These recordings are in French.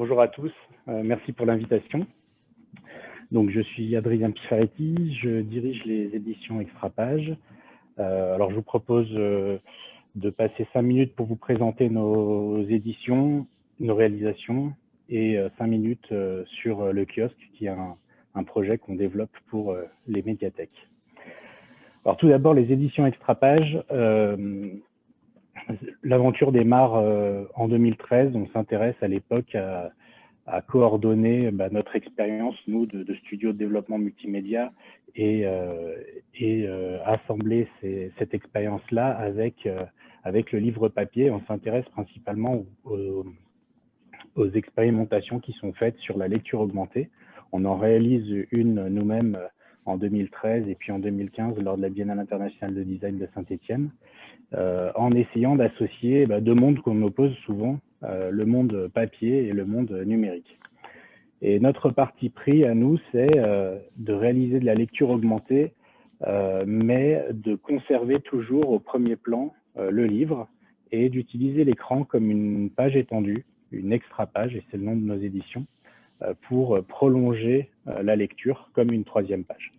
bonjour à tous, euh, merci pour l'invitation. Donc, je suis Adrien Pifaretti, je dirige les éditions Extrapage. Euh, alors, je vous propose euh, de passer cinq minutes pour vous présenter nos éditions, nos réalisations et cinq minutes sur le kiosque, qui est un, projet qu'on développe pour les médiathèques. Alors, tout d'abord, les éditions Extrapage. L'aventure démarre en 2013. On s'intéresse à l'époque à, coordonner bah, notre expérience, nous, de, studio de développement multimédia et, euh, euh, assembler cette expérience-là avec, euh, le livre papier. On s'intéresse principalement aux, aux, expérimentations qui sont faites sur la lecture augmentée. On en réalise une nous-mêmes en 2013 et puis en 2015 lors de la Biennale internationale de design de Saint-Étienne, euh, en essayant d'associer bah, deux mondes qu'on oppose souvent, euh, le monde papier et le monde numérique. Et notre parti pris à nous, c'est euh, de réaliser de la lecture augmentée, euh, mais de conserver toujours au premier plan euh, le livre et d'utiliser l'écran comme une page étendue, une extra page, et c'est le nom de nos éditions, euh, pour prolonger euh, la lecture comme une troisième page.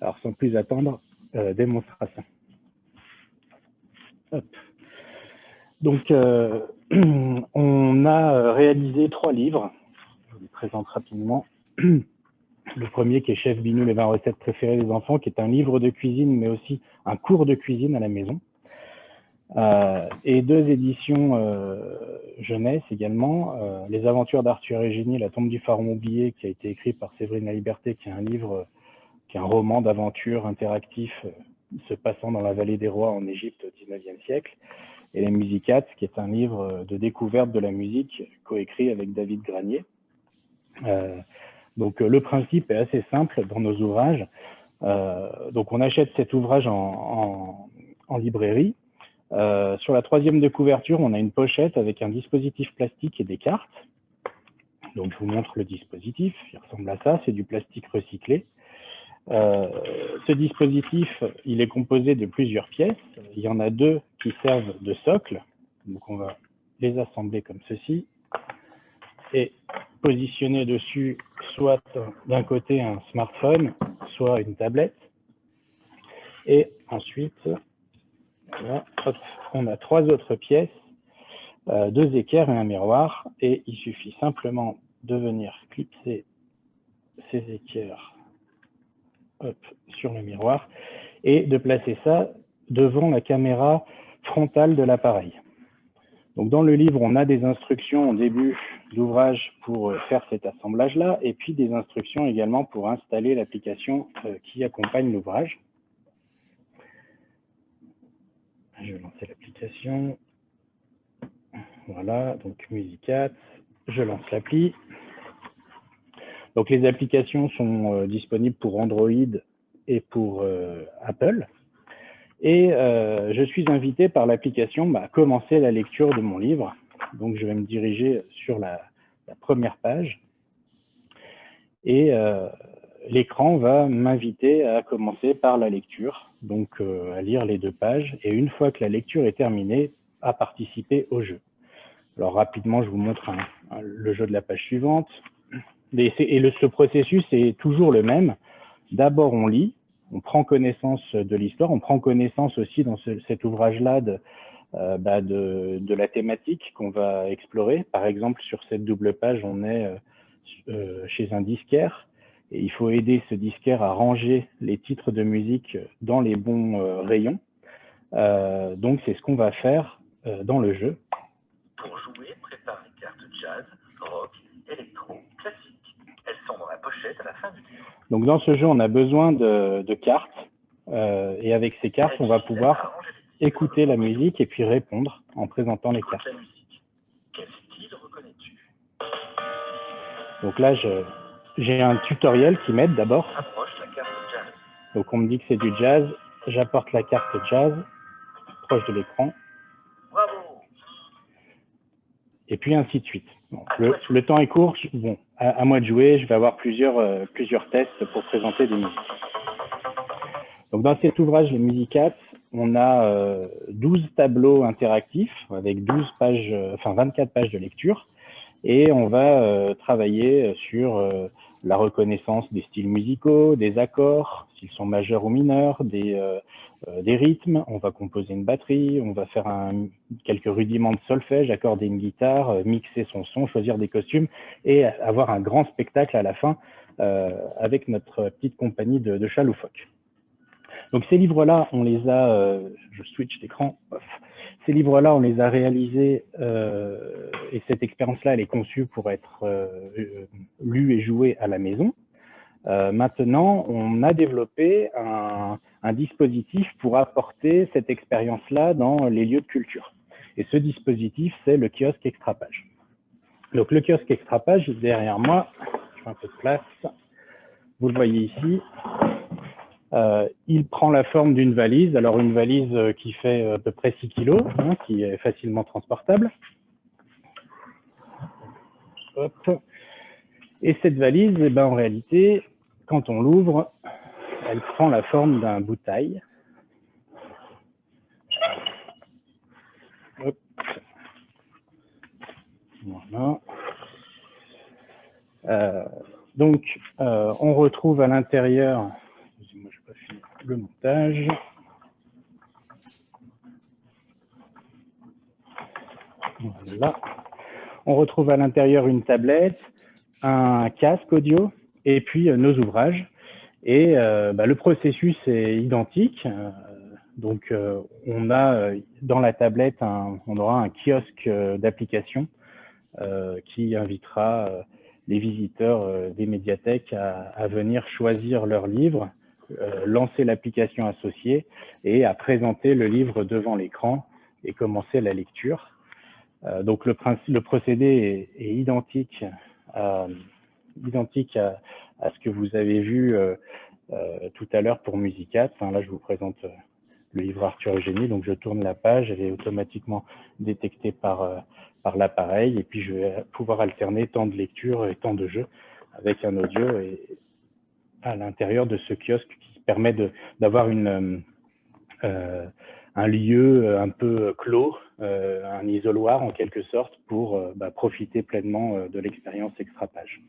Alors sans plus attendre, euh, démonstration. Donc on a réalisé trois livres présente rapidement. Le premier qui est Chef Binou, les 20 recettes préférées des enfants, qui est un livre de cuisine, mais aussi un cours de cuisine à la maison. Euh, et deux éditions euh, jeunesse également, euh, Les aventures d'Arthur et Génie, La tombe du pharaon oublié, qui a été écrit par Séverine La Liberté, qui est un livre, qui est un roman d'aventure interactif euh, se passant dans la vallée des rois en Égypte au 19e siècle, et Les Musicates, qui est un livre de découverte de la musique coécrit avec David Granier. Euh, donc le principe est assez simple dans nos ouvrages. Euh, donc on achète cet ouvrage en, librairie. Euh, sur la troisième de couverture, on a une pochette avec un dispositif plastique et des cartes. Donc je vous montre le dispositif, il ressemble à ça, c'est du plastique recyclé. Euh, ce dispositif, il est composé de plusieurs pièces. Il y en a deux qui servent de socle. Donc on va les assembler comme ceci. Et positionner dessus soit d'un côté un smartphone, soit une tablette. Et ensuite, voilà, on a trois autres pièces, euh, deux équerres et un miroir. Et il suffit simplement de venir clipser ces équerres sur le miroir et de placer ça devant la caméra frontale de l'appareil. Donc dans le livre, on a des instructions au début d'ouvrage pour euh, faire cet assemblage-là, et puis des instructions également pour installer l'application euh, qui accompagne l'ouvrage. Je vais lancer l'application. Voilà, donc Musicat, je lance l'appli. Donc les applications sont euh, disponibles pour Android et pour Apple. Et euh, je suis invité par l'application bah, à commencer la lecture de mon livre. Donc, je vais me diriger sur la, première page. Et euh, l'écran va m'inviter à commencer par la lecture, donc euh, à lire les deux pages. Et une fois que la lecture est terminée, à participer au jeu. Alors, rapidement, je vous montre le jeu de la page suivante. Et, ce processus est toujours le même. D'abord, on lit, on prend connaissance de l'histoire, on prend connaissance aussi dans ce, cet ouvrage-là de, euh, bah de, la thématique qu'on va explorer. Par exemple, sur cette double page, on est euh, euh, chez un disquaire et il faut aider ce disquaire à ranger les titres de musique dans les bons rayons. Donc, c'est ce qu'on va faire dans le jeu. Pour jouer, prépare les cartes jazz, rock, électro, classique. Elles sont dans la pochette à la fin du livre. Donc dans ce jeu, on a besoin de, de cartes euh, et avec ces cartes, on va pouvoir écouter la musique et puis répondre en présentant les cartes. Quel style reconnais-tu? Donc là, j'ai un tutoriel qui m'aide d'abord. Donc on me dit que c'est du jazz, j'apporte la carte jazz proche de l'écran. Et puis ainsi de suite. Bon, le, le, temps est court. Bon, à, à, moi de jouer, je vais avoir plusieurs, euh, plusieurs tests pour présenter des musiques. Donc dans cet ouvrage, les Musicats, on a euh, 12 tableaux interactifs avec 12 pages, euh, enfin 24 pages de lecture. et on va travailler sur la reconnaissance des styles musicaux, des accords, s'ils sont majeurs ou mineurs, des, des rythmes, on va composer une batterie, on va faire quelques rudiments de solfège, accorder une guitare, mixer son son, choisir des costumes et avoir un grand spectacle à la fin avec notre petite compagnie de, de. Donc ces livres-là, on les a, euh, je switch d'écran, ces livres-là, on les a réalisés euh, et cette expérience-là, elle est conçue pour être euh, lue et jouée à la maison. maintenant, on a développé un, un, dispositif pour apporter cette expérience-là dans les lieux de culture. Et ce dispositif, c'est le kiosque extrapage. Donc le kiosque extrapage, derrière moi, je fais un peu de place, vous le voyez ici, euh, il prend la forme d'une valise, alors une valise euh, qui fait à peu près 6 kg, hein, qui est facilement transportable. Et cette valise, eh ben, en réalité, quand on l'ouvre, elle prend la forme d'un. Euh, donc, on retrouve à l'intérieur le montage. Voilà. On retrouve à l'intérieur une tablette, un casque audio et puis euh, nos ouvrages. Et euh, bah, le processus est identique. Euh, donc, on a dans la tablette, on aura un kiosque d'application qui invitera les visiteurs des médiathèques à, venir choisir leurs livres lancer l'application associée et à présenter le livre devant l'écran et commencer la lecture. Euh, donc le, le procédé est, identique, à, identique à, ce que vous avez vu euh, tout à l'heure pour Musicat. Là, je vous présente le livre Arthur Eugénie. Donc, je tourne la page, elle est automatiquement détectée par, par l'appareil. Et puis, je vais pouvoir alterner temps de lecture et temps de jeu avec un audio et, à l'intérieur de ce kiosque qui permet d'avoir une euh, un lieu euh, un peu clos, euh, un isoloir en quelque sorte, pour bah, profiter pleinement de l'expérience extrapage.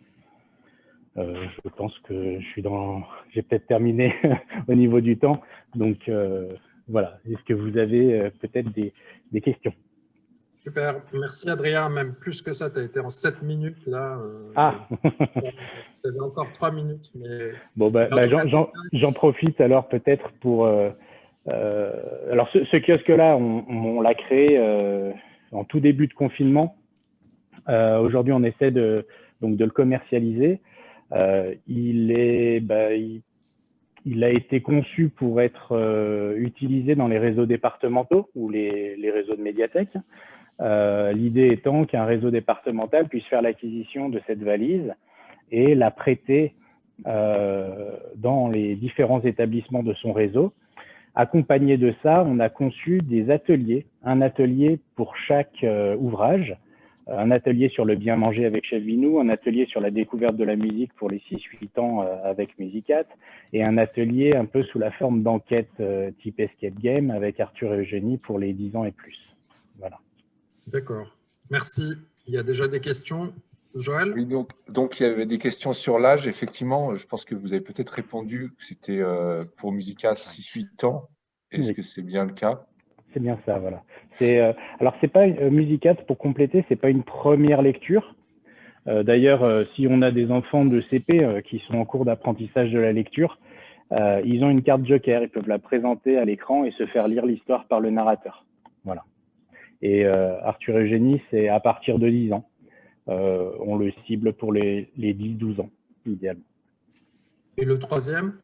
Euh, je pense que je suis dans, j'ai peut-être terminé au niveau du temps, donc voilà. Est-ce que vous avez peut-être des questions? Super, merci Adrien, même plus que ça, tu as été en 7 minutes là. Euh, ah Tu avais encore 3 minutes. Mais... Bon, bah, bah j'en profite alors peut-être pour... Euh, euh, alors ce, kiosque-là, on, on l'a créé en tout début de confinement. Aujourd'hui, on essaie de, donc, de le commercialiser. il, est, bah, il, il, a été conçu pour être utilisé dans les réseaux départementaux ou les, les réseaux de médiathèques. Euh, l'idée étant qu'un réseau départemental puisse faire l'acquisition de cette valise et la prêter euh, dans les différents établissements de son réseau. Accompagné de ça, on a conçu des ateliers, un atelier pour chaque euh, ouvrage, un atelier sur le bien manger avec Chef un atelier sur la découverte de la musique pour les 6-8 ans avec Musicat, et un atelier un peu sous la forme d'enquête type escape game avec Arthur et Eugénie pour les 10 ans et plus. D'accord. Merci. Il y a déjà des questions. Joël? Oui, donc, donc il y avait des questions sur l'âge. Effectivement, je pense que vous avez peut-être répondu que c'était euh, pour Musica 6-8 ans. Est-ce que c'est bien le cas? C'est bien ça, voilà. Euh, alors, c'est pas euh, Musica, pour compléter, c'est pas une première lecture. Euh, D'ailleurs, si on a des enfants de CP qui sont en cours d'apprentissage de la lecture, ils ont une carte joker, ils peuvent la présenter à l'écran et se faire lire l'histoire par le narrateur. Et euh, Arthur Eugénie, c'est à partir de 10 ans. Euh, on le cible pour les, les 10-12 ans, idéalement. Et le troisième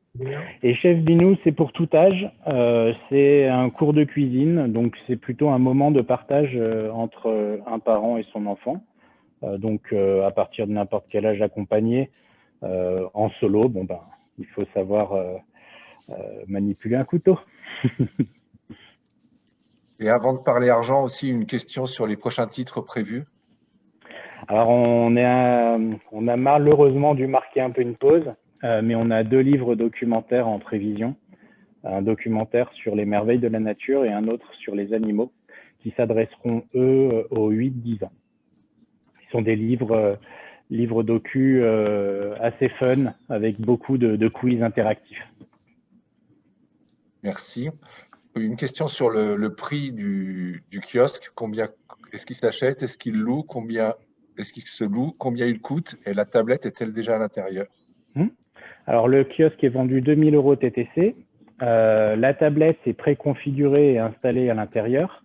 et Chef Binou, c'est pour tout âge. Euh, c'est un cours de cuisine, donc c'est plutôt un moment de partage entre un parent et son enfant. donc à partir de n'importe quel âge accompagné, en solo, bon ben, il faut savoir manipuler un couteau. Et avant de parler argent, aussi une question sur les prochains titres prévus. Alors, on, est on a malheureusement dû marquer un peu une pause, euh, mais on a deux livres documentaires en prévision. Un documentaire sur les merveilles de la nature et un autre sur les animaux, qui s'adresseront, eux, aux 8-10 ans. sont des livres, livres docu assez fun, avec beaucoup de, de quiz interactifs. Merci. Une question sur le, prix du, kiosque. Combien est-ce qu'il s'achète Est-ce qu'il loue Combien est-ce qu'il se loue Combien il coûte Et la tablette est-elle déjà à l'intérieur? Hmm. Alors, le kiosque est vendu 2000 euros TTC. Euh, la tablette est préconfigurée et installée à l'intérieur.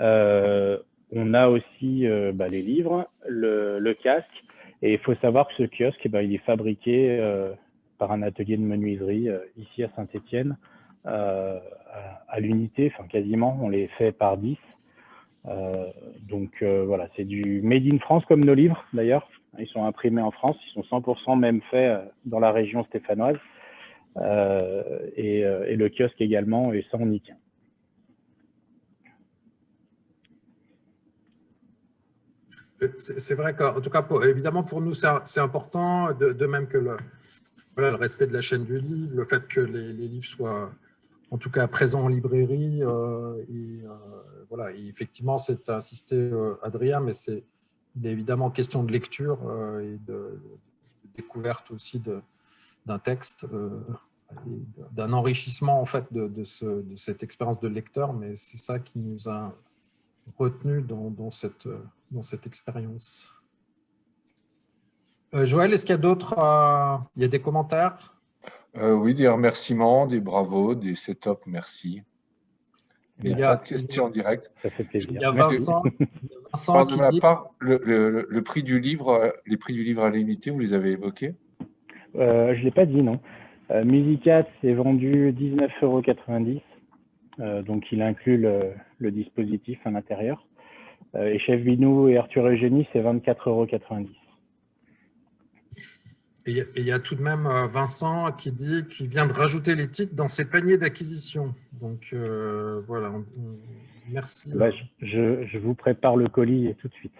Euh, on a aussi euh, bah, les livres, le, casque. Et il faut savoir que ce kiosque, eh ben, il est fabriqué par un atelier de menuiserie ici à Saint-Étienne. Euh, à, l'unité, enfin quasiment, on les fait par 10. Euh, donc euh, voilà, c'est du made in France comme nos livres d'ailleurs. Ils sont imprimés en France, ils sont 100% même faits dans la région stéphanoise. Et, le kiosque également est sans nique. C'est vrai qu'en tout cas, évidemment, pour nous, c'est important, de, même que le, le respect de la chaîne du livre, le fait que les livres soient en tout cas présent en librairie. Euh, et, euh, voilà, effectivement, c'est insisté euh, Adrien, mais c'est évidemment question de lecture et de, découverte aussi d'un texte, d'un enrichissement en fait de, cette expérience de lecteur, mais c'est ça qui nous a retenu dans, cette, dans cette expérience. Joël, est-ce qu'il y a d'autres, il y a des commentaires? Euh, oui, des remerciements, des bravos, des setups, merci. Il n'y a pas de questions en direct. Ça fait plaisir. Il y a Vincent, Vincent qui de dit... part, le, prix du livre, les prix du livre à limiter, vous les avez évoqués? Euh, Je ne l'ai pas dit, non. Euh, Musicat, c'est vendu 19,90 euros. Euh, donc, il inclut le, dispositif à l'intérieur. et Chef Binou et Arthur Eugénie, c'est 24,90 euros. Et il y a tout de même euh, Vincent qui dit qu'il vient de rajouter les titres dans ses paniers d'acquisition. Donc euh, voilà, merci. Bah, je, vous prépare le colis tout de suite.